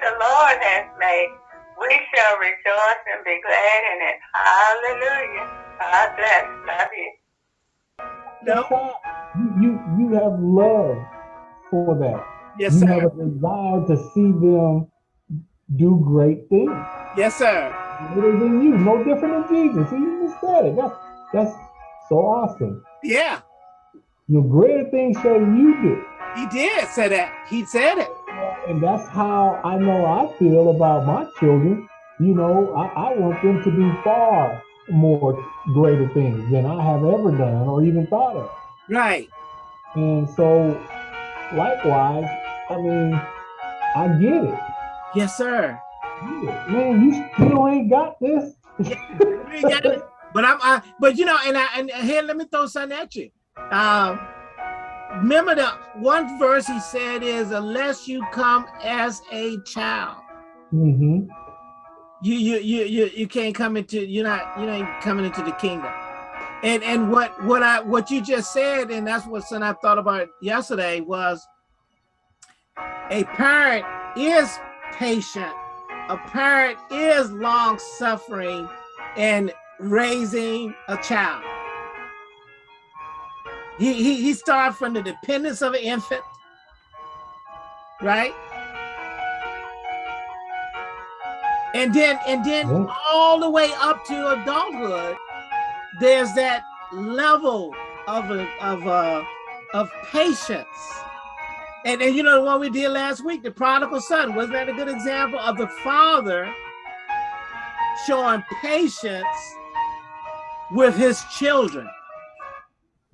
the Lord has made. We shall rejoice and be glad in it. Hallelujah. God bless. Love you. No. You, you you have love for that. Yes, you sir. have a desire to see them do great things. Yes, sir. Greater than you, no different than Jesus. He just said it. That's that's so awesome. Yeah, Your greater things shall you do. he did say that. He said it. And that's how I know I feel about my children. You know, I, I want them to do far more greater things than I have ever done or even thought of. Right. And so, likewise, I mean, I get it. Yes, sir. Man, you still ain't got this. Got it. But I'm, I, but you know, and I, and here, let me throw something at you. Um, remember the one verse he said is, "Unless you come as a child, hmm you, you, you, you, you can't come into. You're not, you ain't coming into the kingdom." And and what what I what you just said, and that's what son I thought about yesterday was, a parent is patient. A parent is long suffering and raising a child. He, he, he started from the dependence of an infant, right? And then and then Yeah. all the way up to adulthood, there's that level of a, of uh of patience. And, and you know the one we did last week, the prodigal son, wasn't that a good example of the father showing patience with his children,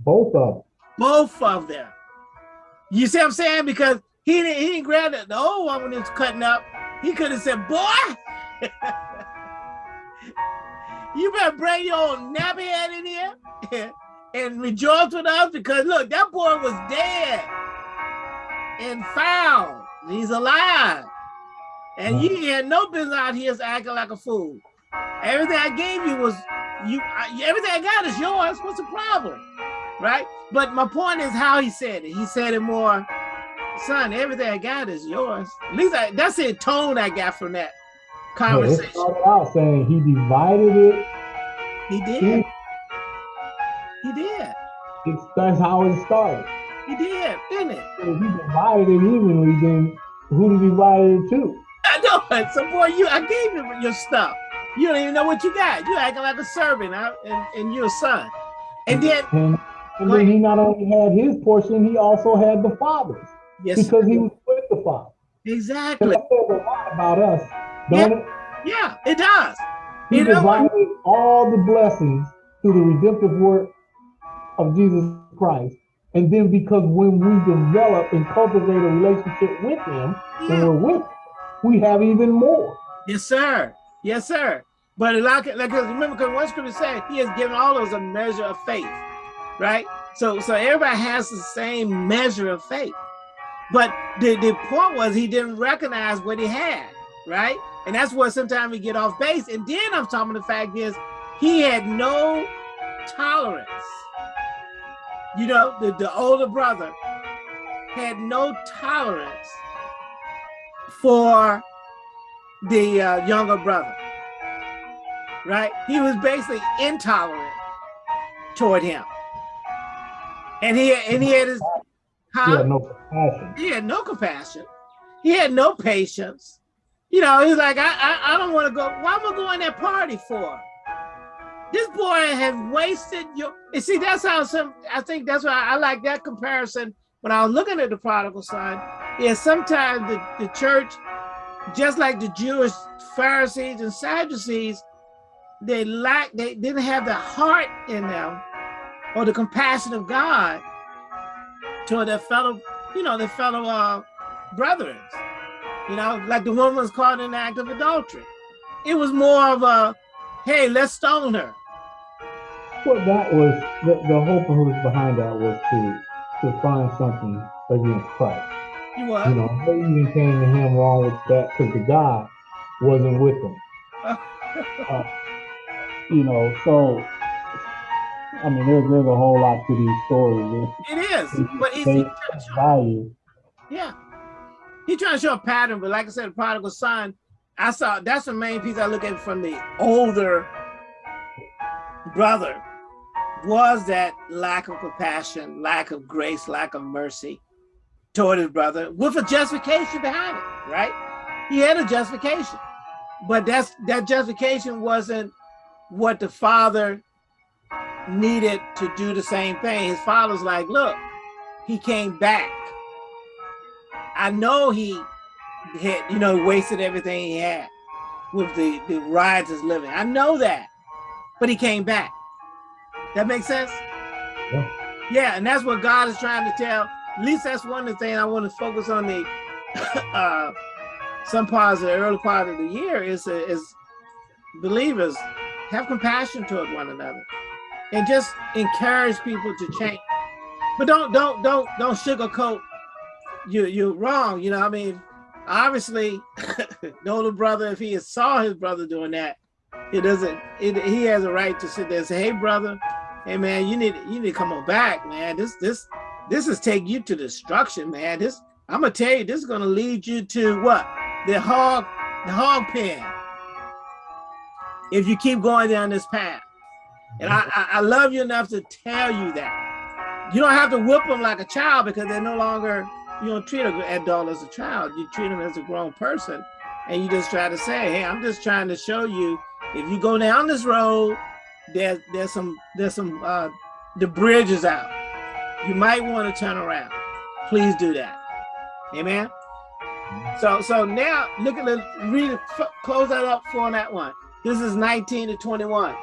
Both of them. both of them. You see what I'm saying? Because he didn't, he didn't grab the, the old one when it was cutting up. He could have said, boy, you better bring your old nappy head in here and rejoice with us because look, that boy was dead and found. He's alive. And you had no business out here acting like a fool. Everything I gave you was you. I- Everything I got is yours. What's the problem, right? But my point is how he said it. He said it more, son. Everything I got is yours. At least I, that's the tone I got from that Yeah, conversation. started out saying he divided it. He He, did. He did. it's, that's how it started. He did, didn't it? If he divided it evenly, then who did he divide it to? I know. So boy, you I gave you your stuff. You don't even know what you got. You acting like a servant, huh? and, and you're a son. And then And, then he not only had his portion, he also had the father's yes, because he was with the father. Exactly. that says a lot about us, don't it? Yeah, it does. He You know all the blessings through the redemptive work of Jesus Christ. And then because when we develop and cultivate a relationship with him, and we're with him, we have even more. Yes, sir. Yes, sir. But like, like remember, because one scripture said he has given all of us a measure of faith, right? So, so everybody has the same measure of faith. But the, the point was he didn't recognize what he had, right? And that's where sometimes we get off base. And then I'm talking the fact is he had no tolerance. You know, the, the older brother had no tolerance for the uh, younger brother, right? He was basically intolerant toward him, and he and he had his, He had no compassion. he had no compassion. He had no patience. You know, he's like, I, I, I don't want to go. Why am I going that party for? This boy has wasted your. And see, that's how some. I think that's why I like that comparison. When I was looking at the prodigal son, is sometimes the, the church, just like the Jewish Pharisees and Sadducees, they lack. They didn't have the heart in them, or the compassion of God toward their fellow, you know, their fellow uh, brethren. You know, like the woman was caught in the act of adultery. It was more of a, hey, let's stone her. What that was, the, the whole purpose behind that was to to find something against Christ. You what? You know, they even came to him wrong with that because the God wasn't with them. Uh, you know, so I mean, there's there's a whole lot to these stories. It is, but it's They value. yeah. He trying to show a pattern, but like I said, the prodigal son, I saw that's the main piece I look at from the older brother was that lack of compassion, lack of grace, lack of mercy toward his brother with a justification behind it, right? He had a justification, but that's that justification wasn't what the father needed to do the same thing. His father's like, look, he came back. I know he had, you know, wasted everything he had with the, the riotous living. I know that, but he came back. That makes sense? Yeah. yeah, and that's what God is trying to tell. At least that's one of the things I want to focus on the uh, some parts of the early part of the year is, is believers have compassion toward one another and just encourage people to change. But don't don't don't don't sugarcoat you you're wrong. You know, I mean, obviously, the older brother, if he saw his brother doing that, it doesn't. It, he has a right to sit there and say, "Hey, brother, hey man, you need you need to come on back, man. This this this is take you to destruction, man. This I'm gonna tell you, this is gonna lead you to what the hog the hog pen. If you keep going down this path." And I, I love you enough to tell you that. You don't have to whip them like a child because they're no longer, you don't treat an adult as a child. You treat them as a grown person. And you just try to say, hey, I'm just trying to show you, if you go down this road, there's there's some there's some uh the bridge is out. You might want to turn around. Please do that. Amen. So so now look at the read close that up for that one. This is 19 to 21.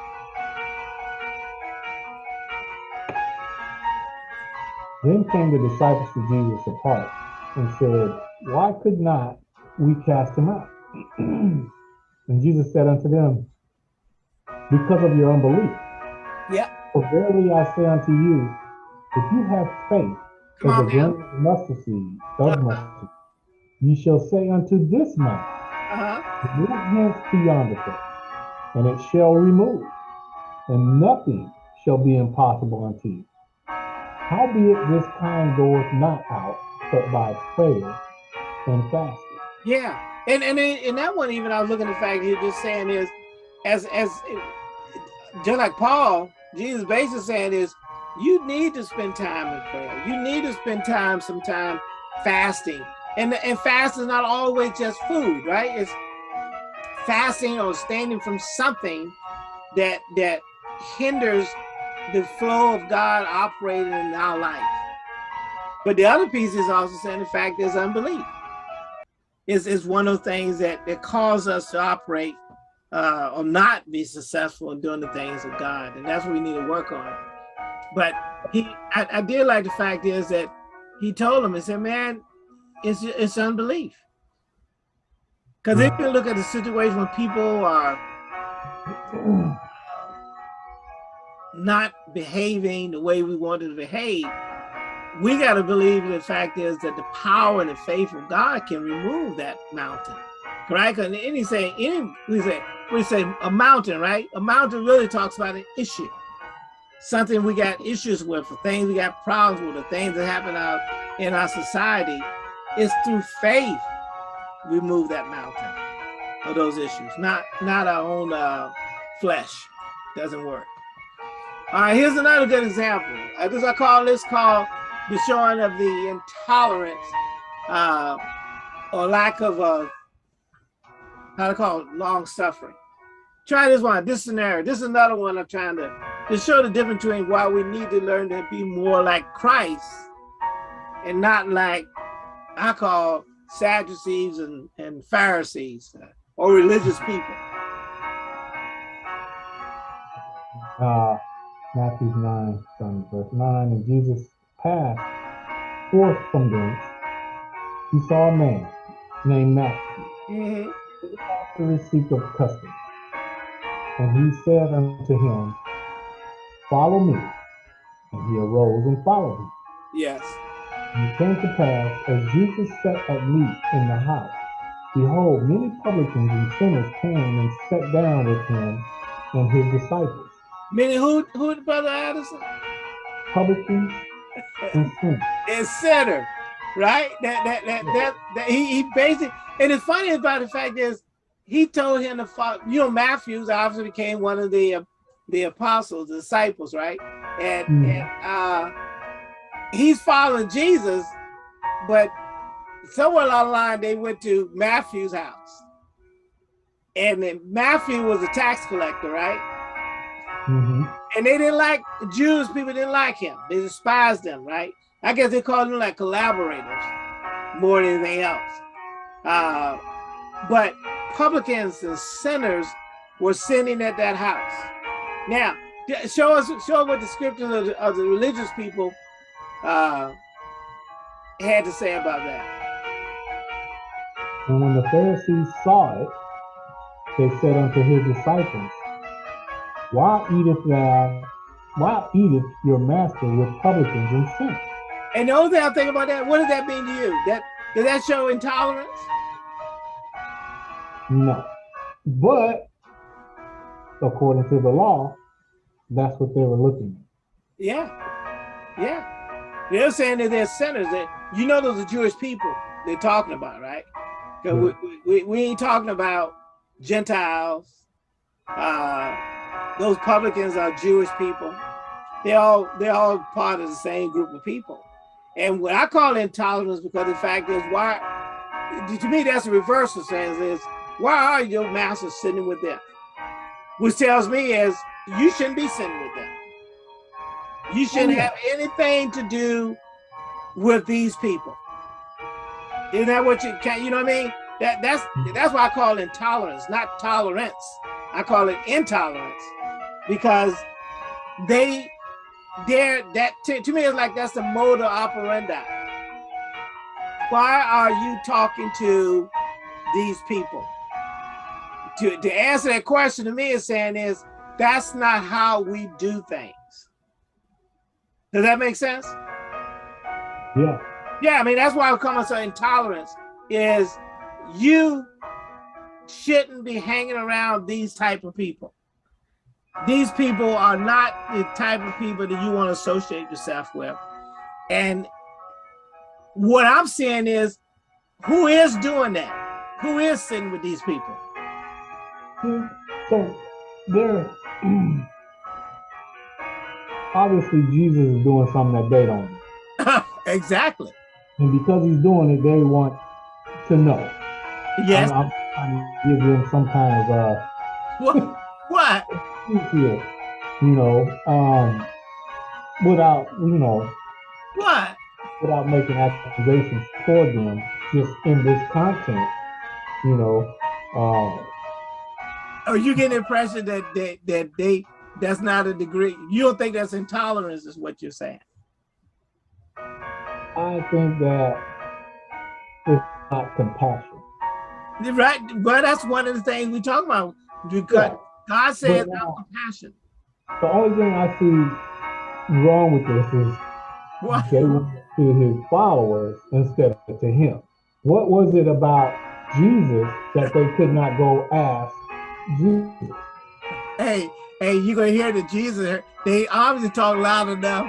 Then came the disciples to Jesus apart and said, Why could not we cast him out? and Jesus said unto them, Because of your unbelief. Yeah. For verily I say unto you, if you have faith as a grain of mustard seed, of mustard you shall say unto this mountain, uh-huh. Move hence to yonder place, and it shall remove, and nothing shall be impossible unto you. Howbeit this kind goeth not out but by prayer and fasting. Yeah, and and in that one even I was looking at the fact he just saying is, as as just like Paul, Jesus basically saying is, you need to spend time in prayer. You need to spend time, some time fasting, and and fast is not always just food, right? It's fasting or standing from something that that hinders the flow of God operating in our life. But the other piece is also saying the fact is unbelief. Is is one of the things that that cause us to operate uh, or not be successful in doing the things of God, and that's what we need to work on. But he, I, I did like the fact is that he told him, he said, "Man, it's it's unbelief." Because if you look at the situation when people are not behaving the way we wanted to behave, we got to believe the fact is that the power and the faith of God can remove that mountain, right? And any say any we say we say a mountain, right? A mountain really talks about an issue, something we got issues with, the things we got problems with, the things that happen out in our society. It's through faith we move that mountain of those issues, not not our own uh, flesh. Doesn't work. All right, here's another good example. I guess I call this called the showing of the intolerance uh, or lack of uh, how to call it, long suffering. Try this one, this scenario. This is another one I'm trying to, to show the difference between why we need to learn to be more like Christ and not like I call Sadducees and, and Pharisees uh, or religious people. Uh, Matthew 9, from verse 9, and Jesus passed forth from thence. He saw a man named Matthew, mm -hmm. after the seat of custom. And he said unto him, Follow me. And he arose and followed him. Yes. And it came to pass, as Jesus sat at meat in the house, behold, many publicans and sinners came and sat down with him and his disciples. Meaning who, who, Brother Addison? Publicans and. And sinner. right? That that that that, that he, he basically and it's funny about the fact is he told him to follow, you know, Matthews obviously became one of the uh, the apostles, the disciples, right? And mm. and uh he's following Jesus, but somewhere along the line they went to Matthew's house. And then Matthew was a tax collector, right? Mm -hmm. And they didn't like Jews, people didn't like him. They despised him, right? I guess they called them like collaborators more than anything else. Uh, but publicans and sinners were sinning at that house. Now, show us, show us what the scriptures of the, of the religious people uh, had to say about that. And when the Pharisees saw it, they said unto his disciples, Why eateth thou, why eateth your master with publicans and sinners? And the only thing I think about that, what does that mean to you? That does that show intolerance? No. But according to the law, that's what they were looking at. Yeah. Yeah. They're saying that they're sinners. That you know those are Jewish people they're talking about, right? Because yeah. we, we, we ain't talking about Gentiles. Uh, those publicans are Jewish people. They all they're all part of the same group of people. And what I call intolerance because the fact is why to me that's the reverse of saying is why are your masters sitting with them? Which tells me is you shouldn't be sitting with them. You shouldn't have anything to do with these people. Isn't that what you can you know what I mean? That that's hmm. that's why I call intolerance, not tolerance. I call it intolerance because they there that to, to me it's like that's the motor operandi. Why are you talking to these people? To, to answer that question to me is saying is that's not how we do things. Does that make sense? Yeah. Yeah, I mean, that's why I come to intolerance is you shouldn't be hanging around these type of people. These people are not the type of people that you want to associate yourself with. And what I'm saying is, who is doing that? Who is sitting with these people? So there, obviously Jesus is doing something that they don't do. exactly. And because he's doing it, they want to know. Yes. I'm, I'm to give them some kind of uh what what? you know, um without, you know, what? Without making accusations toward them, just in this content, you know, uh are you getting the impression that that that they that's not a degree? You don't think that's intolerance, is what you're saying? I think that it's not compassion. Right. Well, that's one of the things we talk about. Because yeah. God says no compassion. The only thing I see wrong with this is what? they went to his followers instead of to him. What was it about Jesus that they could not go ask Jesus? Hey, hey, you're gonna hear the Jesus. They obviously talk loud enough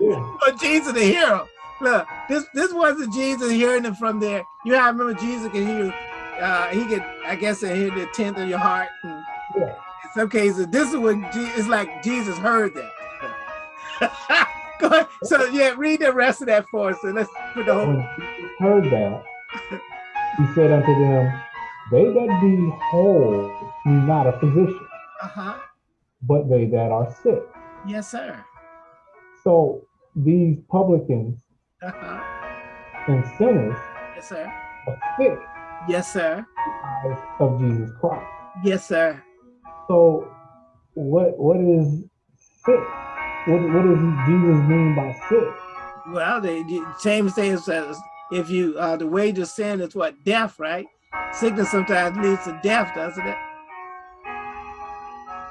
yeah. for Jesus to hear them. Look, this this wasn't Jesus hearing it from there. You have to remember Jesus can hear, uh, he could, I guess, hear the tenth of your heart. And yeah. In some cases, this is what it's like. Jesus heard that. Go ahead. So yeah, read the rest of that for us, and let's put the whole. When Jesus heard that, he said unto them, "They that be whole need not a physician, uh -huh. but they that are sick." Yes, sir. So these publicans uh -huh. and sinners yes, sir. are sick. Yes, sir. Of Jesus Christ. Yes, sir. So what what is sick? What what does Jesus mean by sick? Well, the same thing says if you uh the wage of sin is what death, right? Sickness sometimes leads to death, doesn't it?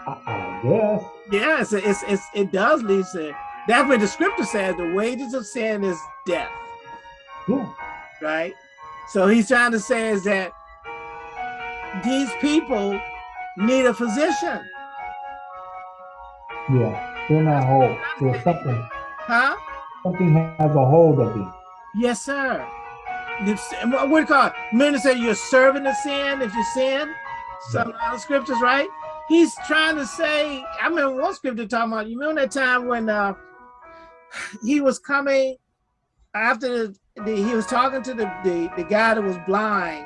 I, I guess. Yes, it's, it's, it's it does lead to that's what the scripture says, the wages of sin is death. Yeah. Right? So he's trying to say is that these people need a physician. Yeah, they're not whole. There's something. Huh? Something has a hold of you. Yes, sir. What do you call it? Men say you're serving the sin if you sin. Some of the other scriptures, right? He's trying to say, I remember one scripture talking about, you remember that time when uh, he was coming after the, the, he was talking to the, the, the guy that was blind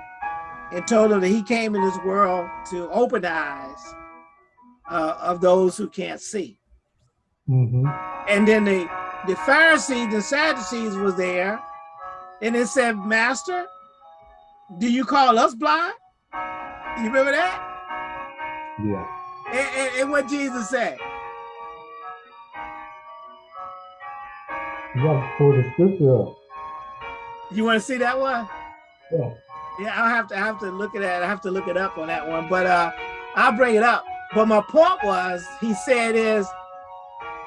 and told him that he came in this world to open the eyes uh, of those who can't see. Mm -hmm. And then the, the Pharisees and Sadducees was there and it said, Master, do you call us blind? You remember that? Yeah. And, and, and what Jesus said? You got to pull the scripture up. You want to see that one? Yeah. Yeah, I'll have to I have to look at that. I have to look it up on that one, but uh, I'll bring it up. But my point was, he said is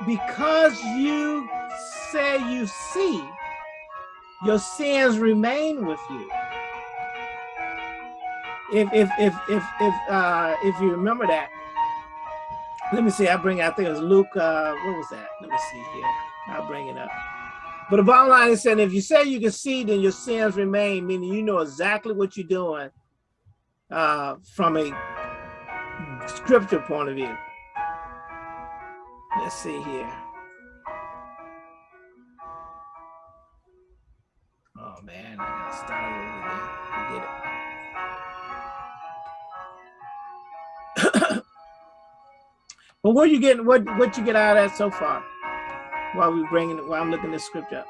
because you say you see, your sins remain with you. If if if if if uh if you remember that, let me see. I bring. I think it was Luke. Uh, what was that? Let me see here. I'll bring it up. But the bottom line is saying, if you say you can see, then your sins remain, meaning you know exactly what you're doing uh, from a scripture point of view. Let's see here. Oh man, I gotta start over again. Forget it. but what are you getting? What what you get out of that so far? While we bringing it, while I'm looking this script up?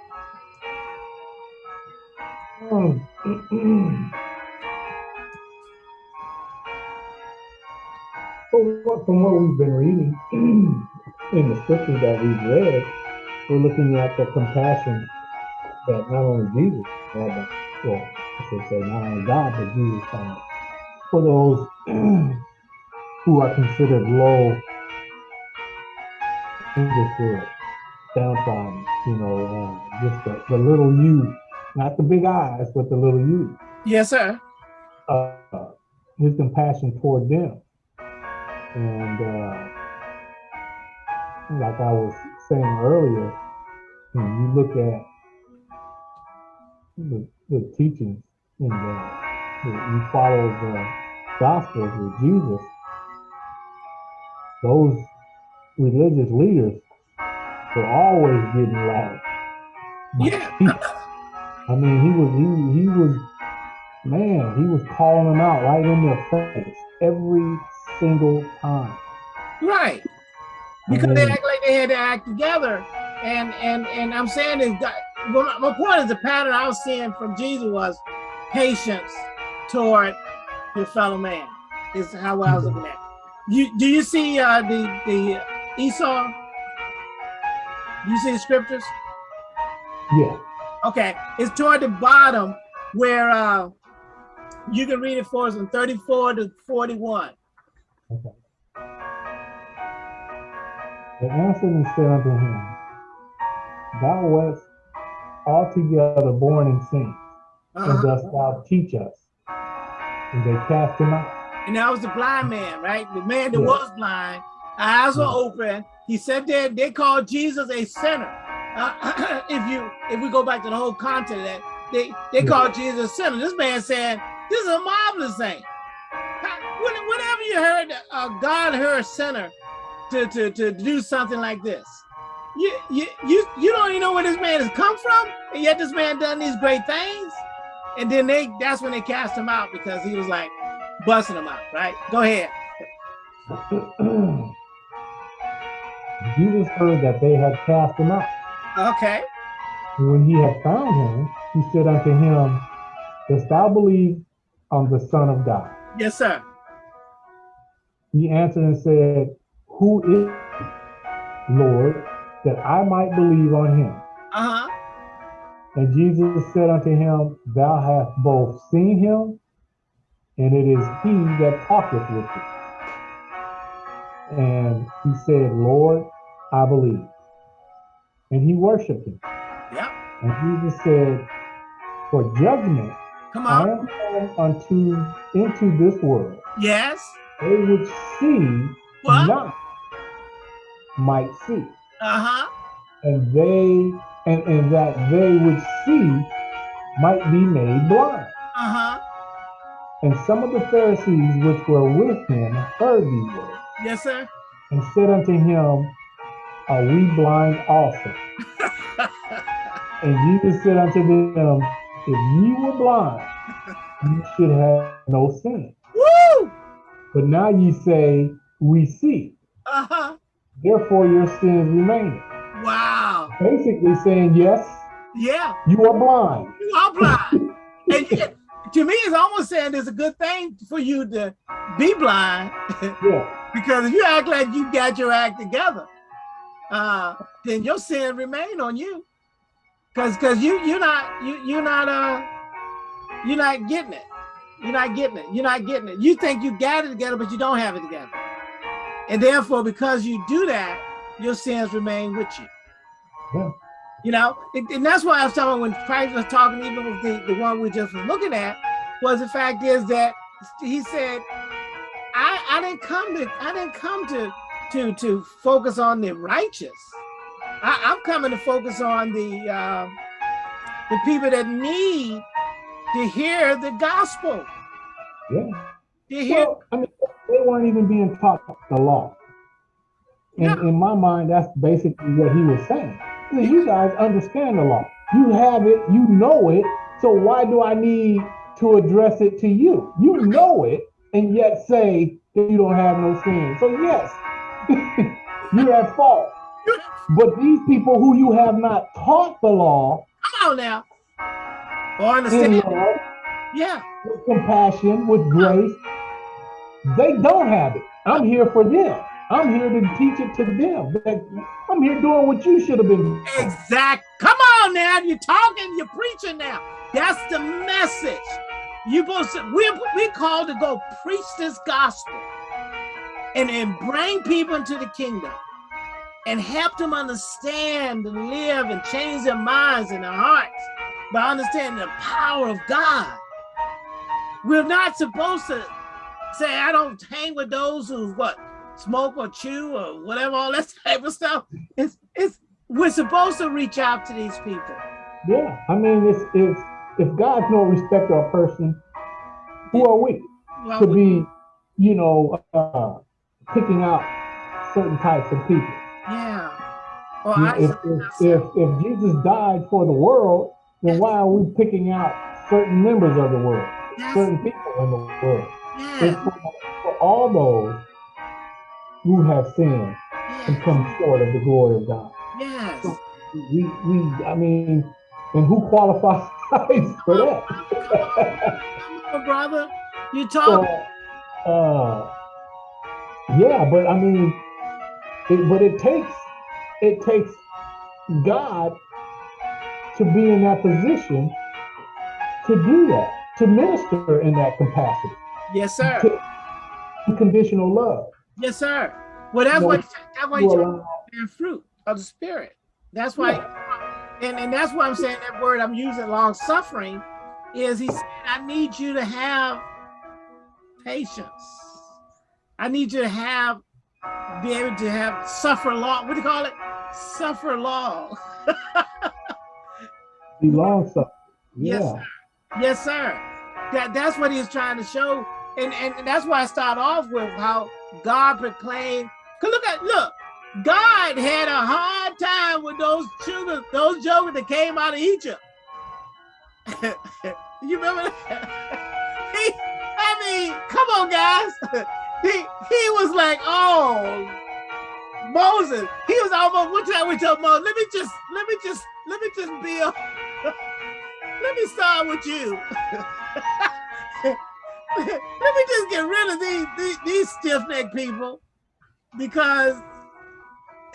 Um, from what we've been reading in the scriptures that we've read, we're looking at the compassion that not only Jesus had, well, I should say not only God, but Jesus had for those who are considered low in this world downtrodden, you know, uh, just the, the little you, not the big eyes, but the little you. Yes, sir. Uh, his compassion toward them. And uh, like I was saying earlier, when you look at the, the teachings in the, the, you follow the gospels with Jesus, those religious leaders for always getting loud. Yeah. I mean, he was he he was man, he was calling them out right in their face every single time. Right. Because they act like they had to act together. And and and I'm saying is that well, my point is the pattern I was seeing from Jesus was patience toward your fellow man. Is how I was looking at. You do you see uh, the the Esau you see the scriptures? Yeah. Okay, it's toward the bottom where uh, you can read it for us from 34 to 41. Okay. They answered and said unto him, Thou wast altogether born in sin, uh -huh. and dost thou teach us? And they cast him out. And that was the blind man, right? The man that yeah. was blind, eyes were open, he said that they called Jesus a sinner. Uh, if you if we go back to the whole content of that, they they called Jesus a sinner. This man said this is a marvelous thing. Whenever you heard uh, God heard a sinner to, to to do something like this, you you you you don't even know where this man has come from, and yet this man done these great things. And then they that's when they cast him out because he was like busting them out, right? Go ahead. Jesus heard that they had cast him out. Okay. when he had found him, he said unto him, Dost thou believe on the Son of God? Yes, sir. He answered and said, Who is Lord, that I might believe on him? Uh-huh. And Jesus said unto him, Thou hast both seen him, and it is he that talketh with thee. And he said, Lord, I believe. And he worshiped him. Yeah. And Jesus said, For judgment, Come on. I am come unto into this world. Yes. They would see what? not might see. Uh-huh. And they and, and that they would see might be made blind. Uh-huh. And some of the Pharisees which were with him heard these words. Yes, sir. And said unto him, Are we blind also? and Jesus said unto them, If ye were blind, you should have no sin. Woo! But now ye say, We see. Uh-huh. Therefore your sins remain. Wow. Basically saying, Yes, yeah, you are blind. You are blind. and yet, to me, it's almost saying it's a good thing for you to be blind. Yeah. because if you act like you got your act together, uh, then your sin remain on you. Cause cause you you're not you you're not uh you're not getting it. You're not getting it. You're not getting it. You think you got it together, but you don't have it together. And therefore, because you do that, your sins remain with you. Yeah. You know, and that's why I was talking when Christ was talking, even with the, the one we just was looking at, was the fact is that he said, I, I didn't come to I didn't come to to to focus on the righteous. I, I'm coming to focus on the uh, the people that need to hear the gospel. Yeah. To hear well, I mean, they weren't even being taught the law. In, yeah. in my mind, that's basically what he was saying. You guys understand the law. You have it, you know it. So why do I need to address it to you? You know it, and yet say that you don't have no sin. So yes, you're at fault. But these people who you have not taught the law, come on now, oh, or understand, love, yeah, with compassion, with grace, they don't have it. I'm here for them. I'm here to teach it to them. I'm here doing what you should have been. Exact. Come on now. You're talking, you're preaching now. That's the message. You supposed to, we we called to go preach this gospel and, and bring people into the kingdom and help them understand and live and change their minds and their hearts by understanding the power of God. We're not supposed to say, I don't hang with those who what smoke or chew or whatever, all that type of stuff. It's it's we're supposed to reach out to these people. Yeah, I mean, it's it's if God's no respecter of person, who are we well, to be, you know, uh, picking out certain types of people? Yeah. Well, if, if, if, if Jesus died for the world, then why are we picking out certain members of the world, yes. certain people in the world? Yeah. It's for, for all those who have sinned yes. and come short of the glory of God. Yes. So we, we, I mean, and who qualifies for that? Come on, brother. You talk. So, uh, yeah, but I mean, it, but it takes it takes God to be in that position to do that, to minister in that capacity. Yes, sir. Unconditional love. Yes, sir. Well, that's why that's why you bear fruit of the spirit. That's why, yeah. and and that's why I'm saying that word I'm using, long suffering, is he said I need you to have patience. I need you to have be able to have suffer long. What do you call it? Suffer long. be long suffering. Yeah. Yes, sir. Yes, sir. That that's what he's trying to show, and and that's why I start off with how God proclaimed. Cause look at look, God had a hard time with those children, those jokers that came out of Egypt. you remember that? he, I mean, come on, guys. he he was like, oh, Moses. He was almost one time we told Moses, let me just, let me just, let me just be a, let me start with you. let me just get rid of these, these, these stiff-necked people because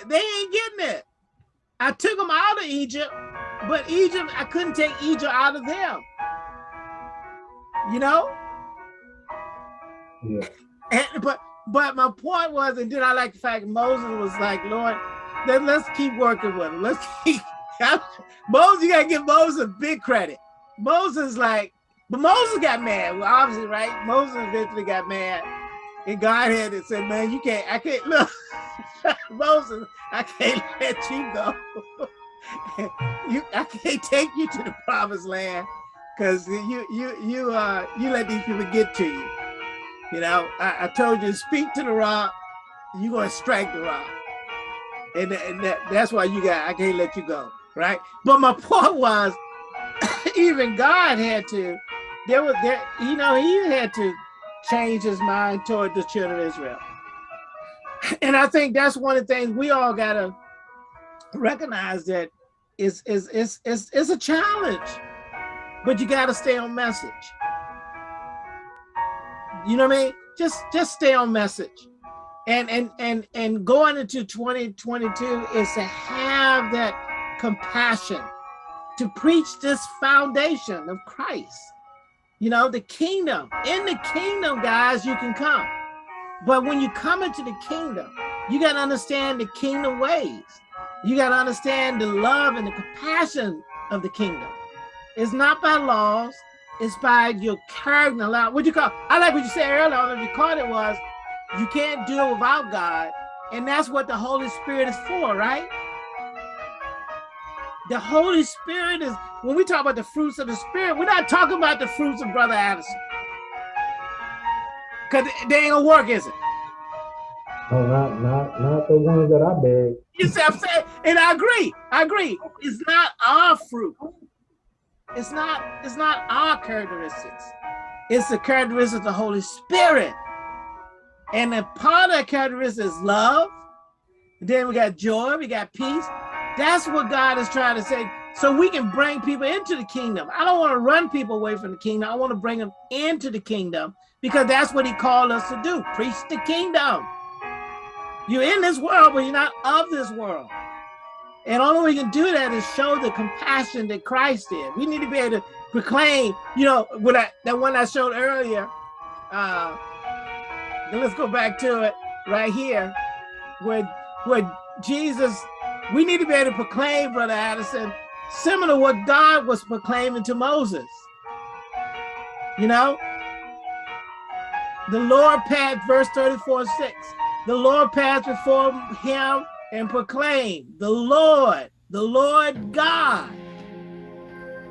they ain't getting it. I took them out of Egypt, but Egypt, I couldn't take Egypt out of them. You know? Yeah. And, but but my point was, and then I like the fact Moses was like, Lord, then let's keep working with him. Let's keep Moses, you gotta give Moses big credit. Moses like, but Moses got mad. Well, obviously, right? Moses eventually got mad. And God had it said, man, you can't, I can't look. Moses, I can't let you go. you, I can't take you to the promised land. because you you you uh you let these people get to you. You know, I, I told you speak to the rock, you're gonna strike the rock. And, and that, that's why you got I can't let you go, right? But my point was even God had to, there was there, you know, he had to change his mind toward the children of Israel. And I think that's one of the things we all gotta recognize that it's, it's, it's, it's, it's a challenge, but you gotta stay on message. You know what I mean? Just just stay on message. And and and and going into 2022 is to have that compassion to preach this foundation of Christ. You know, the kingdom. In the kingdom, guys, you can come. But when you come into the kingdom, you got to understand the kingdom ways. You got to understand the love and the compassion of the kingdom. It's not by laws, it's by your character. What you call, I like what you said earlier, on the caught it was, you can't do it without God. And that's what the Holy Spirit is for, right? The Holy Spirit is, when we talk about the fruits of the Spirit, we're not talking about the fruits of Brother Addison. Because they ain't gonna work, is it? No, not not not the ones that I beg. You see I'm saying? And I agree. I agree. It's not our fruit. It's not, it's not our characteristics. It's the characteristics of the Holy Spirit. And a part of that characteristic is love. Then we got joy, we got peace. That's what God is trying to say. So we can bring people into the kingdom. I don't want to run people away from the kingdom. I want to bring them into the kingdom because that's what he called us to do. Preach the kingdom. You're in this world, but you're not of this world. And way we can do that is show the compassion that Christ did. We need to be able to proclaim, you know, what I, that one I showed earlier. Uh, let's go back to it right here, where, where Jesus, we need to be able to proclaim, Brother Addison, similar to what God was proclaiming to Moses. You know, the Lord passed, verse 34, 6, the Lord passed before him and proclaim the Lord, the Lord God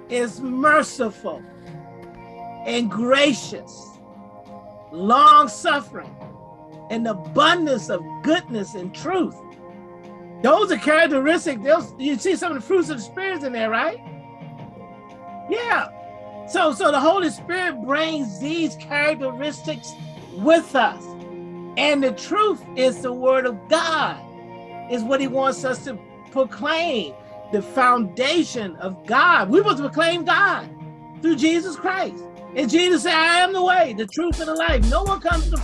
is merciful and gracious, long suffering, and abundance of goodness and truth. Those are characteristics. Those, you see some of the fruits of the Spirit in there, right? Yeah. So, so the Holy Spirit brings these characteristics with us. And the truth is the word of God is what he wants us to proclaim, the foundation of God. We must proclaim God through Jesus Christ. And Jesus said, I am the way, the truth, and the life. No one comes to